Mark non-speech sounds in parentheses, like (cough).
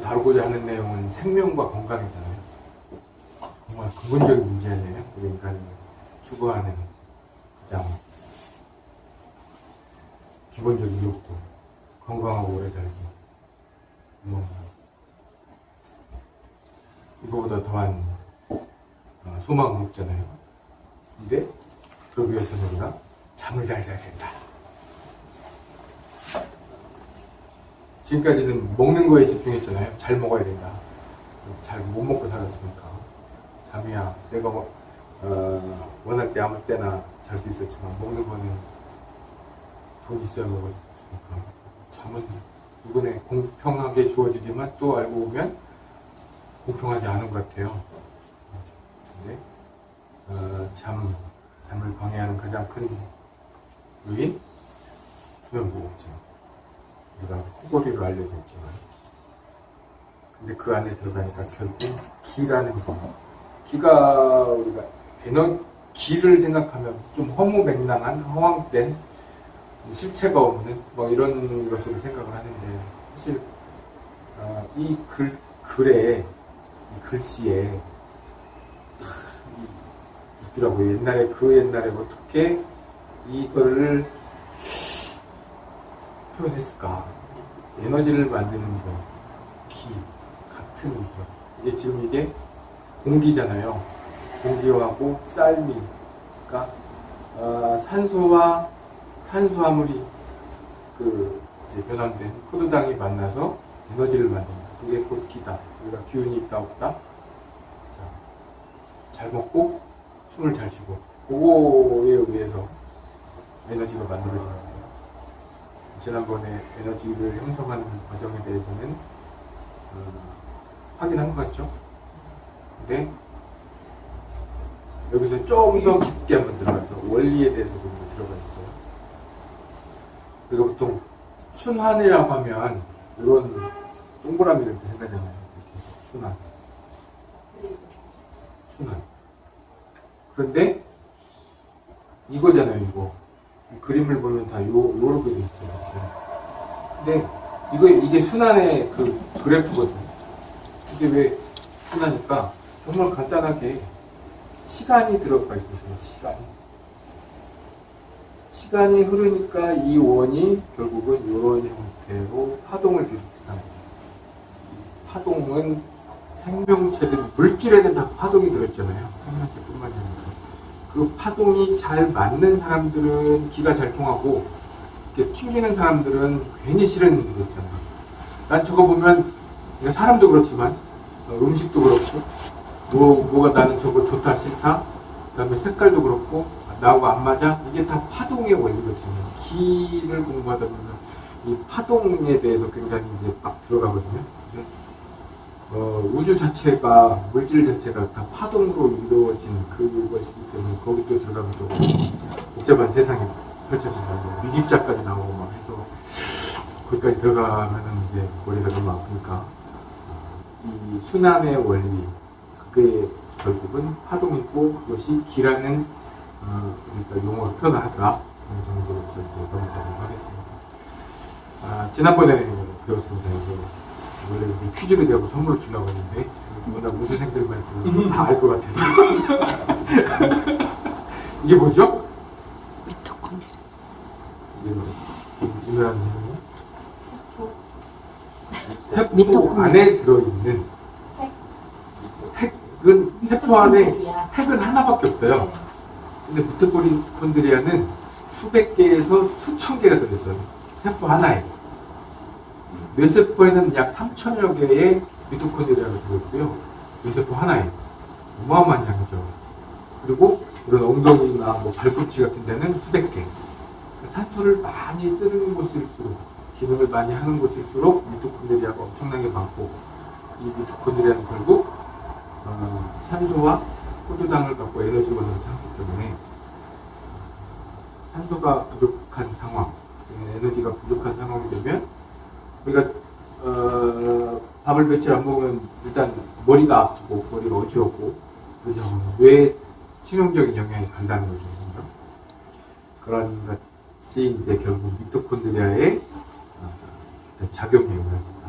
다루고자 하는 내용은 생명과 건강이잖아요. 정말 근본적인 문제 아니에요? 우리 인간이 추구하는 가장 기본적인 욕구. 건강하고 오래 살기. 뭐, 이거보다 더한 어, 소망은 없잖아요. 근데 그러기 위해서는 우리가 잠을 잘 자야 된다. 지금까지는 먹는 거에 집중했잖아요. 잘 먹어야 된다. 잘 못 먹고 살았으니까. 잠이야 내가 뭐, 어, 원할 때 아무 때나 잘 수 있었지만 먹는 거는 돈 있어야 먹을 수 있으니까. 잠은 이번에 공평하게 주어지지만 또 알고 보면 공평하지 않은 것 같아요. 근데 어, 잠, 잠을 방해하는 가장 큰 요인 수면 무호흡증. 코골이로 알려져 있지만 근데 그 안에 들어가니까 결국 기라는 거 기가 우리가 에너 기를 생각하면 좀 허무맹랑한 허황된 실체가 없는 뭐 이런 것으로 생각을 하는데 사실 어, 이 글, 글에 이 글씨에 있더라고요. 옛날에 그 옛날에 어떻게 이거를 표현했을까? 에너지를 만드는 거, 기 같은 거. 이게 지금 이게 공기잖아요. 공기하고 쌀미, 그러니까 어, 산소와 탄수화물이 그 변환된 포도당이 만나서 에너지를 만든다. 그게 곧 기다. 우리가 기운이 있다 없다. 자, 잘 먹고 숨을 잘 쉬고 그거에 의해서 에너지가 거예요. 지난번에 에너지를 형성하는 과정에 대해서는 음, 확인한 것 같죠? 근데 여기서 좀 더 깊게 한번 들어가서 원리에 대해서 좀 들어가 있어요. 우리가 보통 순환이라고 하면 이런 동그라미를 생각하잖아요. 이렇게 순환. 순환. 그런데 이거잖아요, 이거. 이 그림을 보면 다 요, 요렇게 돼. 근데 이거, 이게 순환의 그 그래프거든요. 이게 왜 순환일까? 정말 간단하게 시간이 들어가 있어요, 시간이. 시간이 흐르니까 이 원이 결국은 이런 형태로 파동을 비롯한다. 파동은 생명체들, 물질에는 다 파동이 들어있잖아요. 생명체뿐만이 아니라. 그 파동이 잘 맞는 사람들은 기가 잘 통하고, 이렇게 튕기는 사람들은 괜히 싫은 거 있잖아요. 난 저거 보면, 사람도 그렇지만, 어, 음식도 그렇고, 뭐, 뭐가 나는 저거 좋다, 싫다, 그 다음에 색깔도 그렇고, 나하고 안 맞아? 이게 다 파동의 원리거든요. 기를 공부하다 보면, 이 파동에 대해서 굉장히 이제 막 들어가거든요. 어, 우주 자체가 물질 자체가 다 파동으로 이루어진 그것이기 때문에 거기 또 들어가면 또 복잡한 세상이 펼쳐진다고 미립자까지 나오고 막 해서 거기까지 들어가면은 이제 머리가 너무 아프니까 이 순환의 원리 그게 결국은 파동이고 그것이 기라는 어, 그러니까 용어로 표현하더라 어느 정도로 넘어가도록 하겠습니다. 아, 지난번에 배웠습니다. 원래 퀴즈를 내고 선물을 주려고 했는데 워낙 우수생들만 있으면 다알 것 같아서 (laughs) 이게 뭐죠? 미토콘드리아. 이게 뭐 유명한 내용이 세포. 안에 들어있는 핵은 세포 안에 핵은 하나밖에 없어요 근데 미토콘드리아는 수백 개에서 수천 개가 들어있어요 세포 하나에 뇌세포에는 약 3천여 개의 미토콘드리아가 들어있고요. 뇌세포 하나에. 어마어마한 양이죠. 그리고 이런 엉덩이나 뭐 발꿈치 같은 데는 수백 개. 산소를 많이 쓰는 곳일수록, 기능을 많이 하는 곳일수록 미토콘드리아가 엄청나게 많고, 이 미토콘드리아는 결국, 어, 산소와 포도당을 갖고 에너지원으로 하기 때문에, 산소가 부족한 상황, 에너지가 부족한 상황이 되면, 우리가 어, 밥을 며칠 안 먹으면 일단 머리가 아프고 머리가 어지럽고 그죠? 뇌 치명적인 영향이 간다는 거죠. 그런 것이 이제 결국 미토콘드리아의 준다.